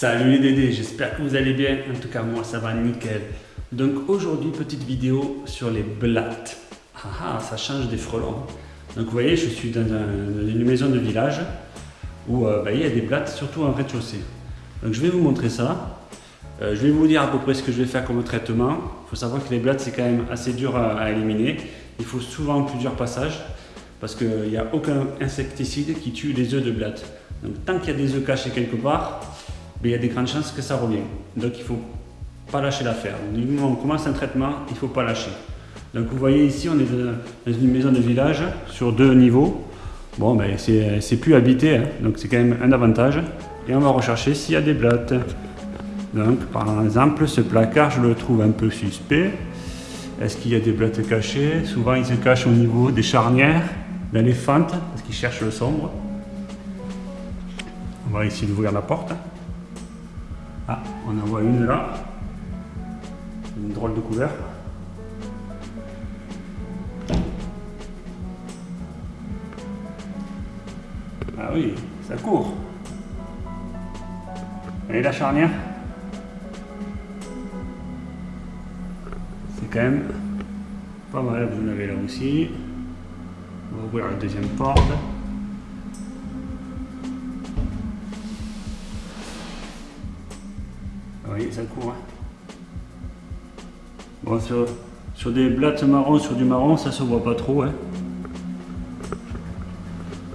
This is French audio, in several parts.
Salut les Dédés, j'espère que vous allez bien. En tout cas, moi, ça va nickel. Donc aujourd'hui, petite vidéo sur les blattes. Ah ah, ça change des frelons. Donc vous voyez, je suis dans, une maison de village où euh, bah, il y a des blattes, surtout en rez-de-chaussée. Donc je vais vous montrer ça. Euh, je vais vous dire à peu près ce que je vais faire comme traitement. Il faut savoir que les blattes, c'est quand même assez dur à, éliminer. Il faut souvent plusieurs passages parce qu'il n'y a aucun insecticide qui tue les œufs de blattes. Donc tant qu'il y a des œufs cachés quelque part, il y a des grandes chances que ça revienne. Donc il ne faut pas lâcher l'affaire. Du moment où on commence un traitement, il ne faut pas lâcher. Donc vous voyez ici, on est dans une maison de village sur deux niveaux. Bon, ben, c'est plus habité, hein. donc c'est quand même un avantage. Et on va rechercher s'il y a des blattes. Donc par exemple, ce placard, je le trouve un peu suspect. Est-ce qu'il y a des blattes cachées? Souvent, ils se cachent au niveau des charnières, dans les parce qu'ils cherchent le sombre. On va essayer d'ouvrir la porte. On en voit une là. Une drôle de couleur. Ah oui, ça court. Et la charnière C'est quand même pas mal, vous en avez là aussi. On va ouvrir la deuxième porte. Ça court. Bon, sur, des blattes marron, sur du marron, ça se voit pas trop. Hein.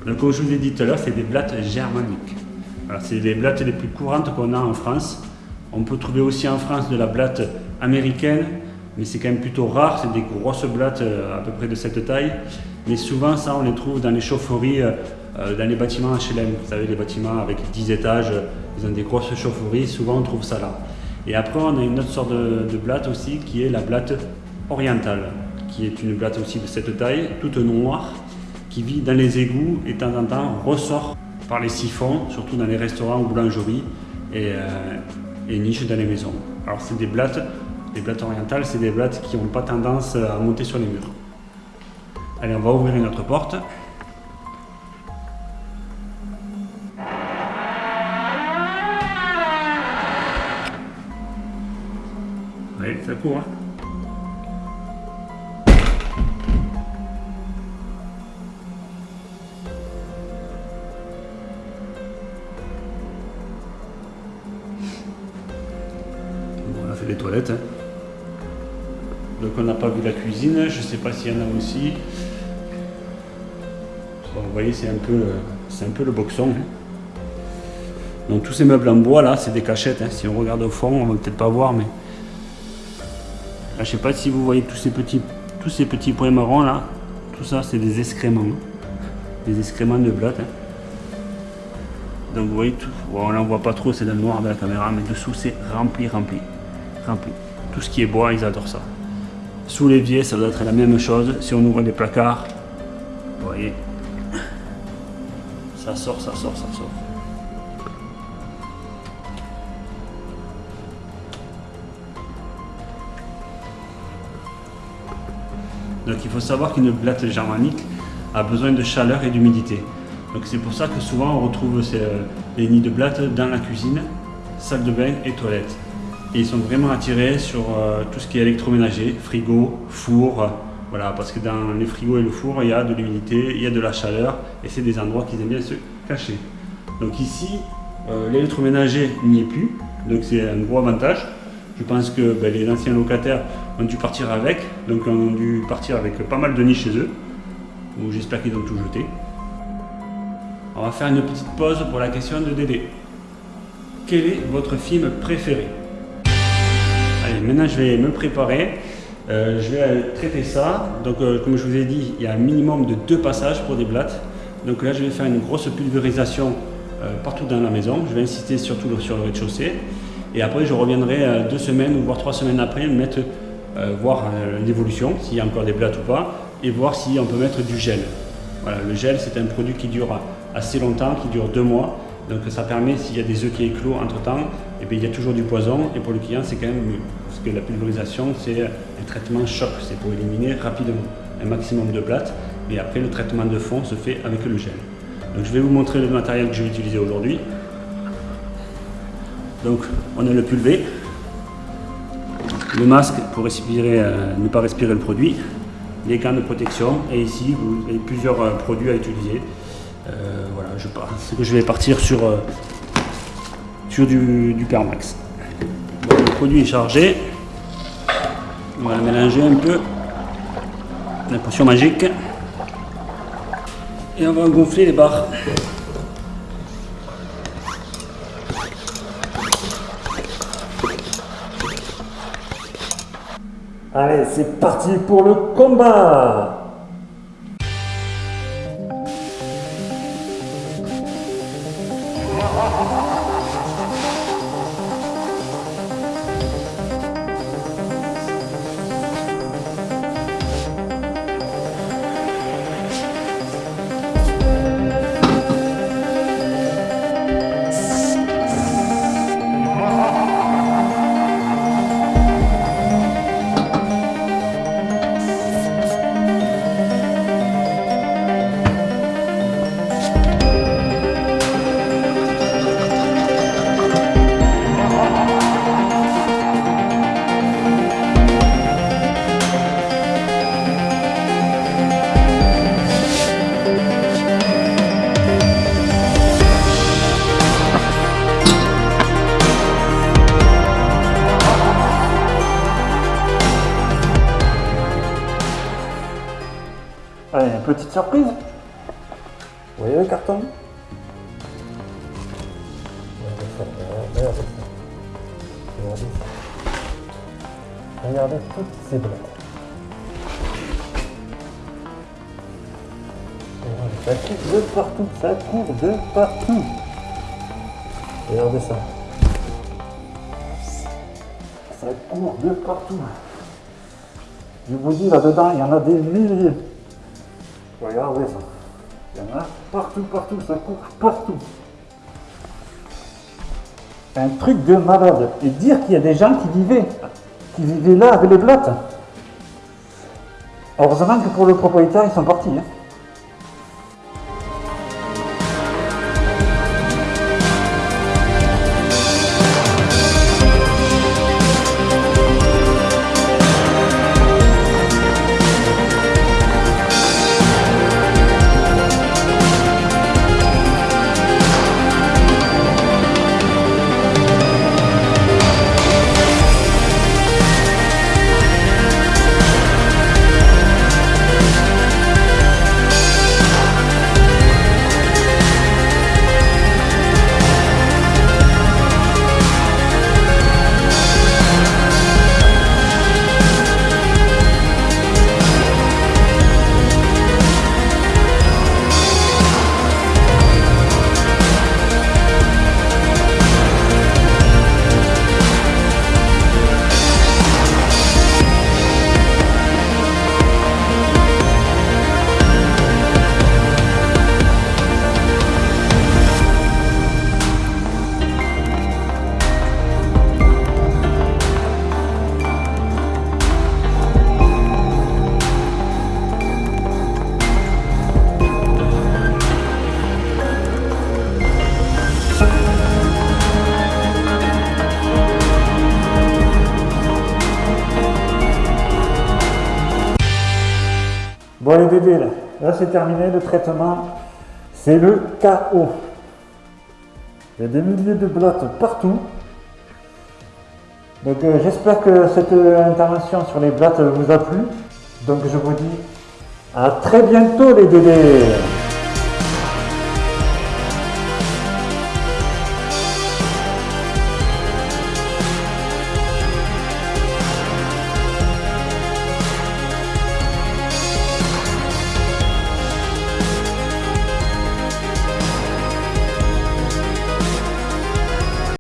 Donc, comme je vous ai dit tout à l'heure, c'est des blattes germaniques. C'est les blattes les plus courantes qu'on a en France. On peut trouver aussi en France de la blatte américaine, mais c'est quand même plutôt rare. C'est des grosses blattes euh, à peu près de cette taille. Mais souvent, ça, on les trouve dans les chaufferies, euh, euh, dans les bâtiments HLM. Vous savez, les bâtiments avec 10 étages, ils ont des grosses chaufferies. Souvent, on trouve ça là. Et après, on a une autre sorte de, blatte aussi, qui est la blatte orientale, qui est une blatte aussi de cette taille, toute noire, qui vit dans les égouts et de temps en temps ressort par les siphons, surtout dans les restaurants ou boulangeries, et, euh, et niche dans les maisons. Alors c'est des blattes, les blattes orientales, c'est des blattes qui n'ont pas tendance à monter sur les murs. Allez, on va ouvrir une autre porte. Ça court. Hein. on a fait des toilettes. Hein. Donc on n'a pas vu la cuisine, je ne sais pas s'il y en a aussi. vous voyez, c'est un peu, c'est un peu le boxon. Hein. Donc tous ces meubles en bois là, c'est des cachettes. Si on regarde au fond, on va peut-être pas voir, mais je ne sais pas si vous voyez tous ces petits, tous ces petits points marrons là. Tout ça, c'est des excréments. Des excréments de blattes. Hein. Donc vous voyez tout. on n'en voit pas trop, c'est dans le noir de la caméra, mais dessous c'est rempli, rempli, rempli. Tout ce qui est bois, ils adorent ça. Sous l'évier, ça doit être la même chose. Si on ouvre les placards, vous voyez, ça sort, ça sort, ça sort. Donc il faut savoir qu'une blatte germanique a besoin de chaleur et d'humidité. Donc c'est pour ça que souvent on retrouve euh, les nids de blattes dans la cuisine, salle de bain et toilette. Et ils sont vraiment attirés sur euh, tout ce qui est électroménager, frigo, four, voilà, parce que dans les frigos et le four, il y a de l'humidité, il y a de la chaleur, et c'est des endroits qui aiment bien se cacher. Donc ici, euh, l'électroménager n'y est plus, donc c'est un gros avantage. Je pense que ben, les anciens locataires ont dû partir avec, donc ont dû partir avec pas mal de nids chez eux, j'espère qu'ils ont tout jeté. On va faire une petite pause pour la question de Dédé. Quel est votre film préféré? Allez, maintenant je vais me préparer. Euh, je vais traiter ça. Donc, euh, comme je vous ai dit, il y a un minimum de deux passages pour des blattes. Donc là, je vais faire une grosse pulvérisation euh, partout dans la maison. Je vais insister surtout sur le rez-de-chaussée. Et après, je reviendrai euh, deux semaines ou voire trois semaines après, mettre, euh, voir euh, l'évolution, s'il y a encore des blattes ou pas, et voir si on peut mettre du gel. Voilà, le gel, c'est un produit qui dure assez longtemps, qui dure deux mois. Donc ça permet, s'il y a des œufs qui éclosent entre-temps, et eh il y a toujours du poison. Et pour le client, c'est quand même. Parce que la pulvérisation, c'est un traitement choc. C'est pour éliminer rapidement un maximum de blattes. Et après, le traitement de fond se fait avec le gel. Donc je vais vous montrer le matériel que je vais utiliser aujourd'hui. Donc on a le pulvé, le masque pour respirer, euh, ne pas respirer le produit, les gants de protection et ici vous avez plusieurs euh, produits à utiliser. Euh, voilà, je que je vais partir sur, sur du, du Permax. le produit est chargé. On va mélanger un peu la potion magique et on va gonfler les barres. Allez, c'est parti pour le combat petite surprise. Vous voyez le carton? Regardez toutes ces blagues. Ça court de partout, ça court de partout. Regardez ça. Ça court de partout. Je vous dis là-dedans, il y en a des milliers. Regardez ça. Il y en a partout, partout, ça court partout. Un truc de malade. Et dire qu'il y a des gens qui vivaient, qui vivaient là avec les blattes. Heureusement que pour le propriétaire, ils sont partis. Hein. Là, là c'est terminé le traitement. C'est le KO. Il y a des milliers de blattes partout. Donc euh, j'espère que cette euh, intervention sur les blattes vous a plu. Donc je vous dis à très bientôt les bébés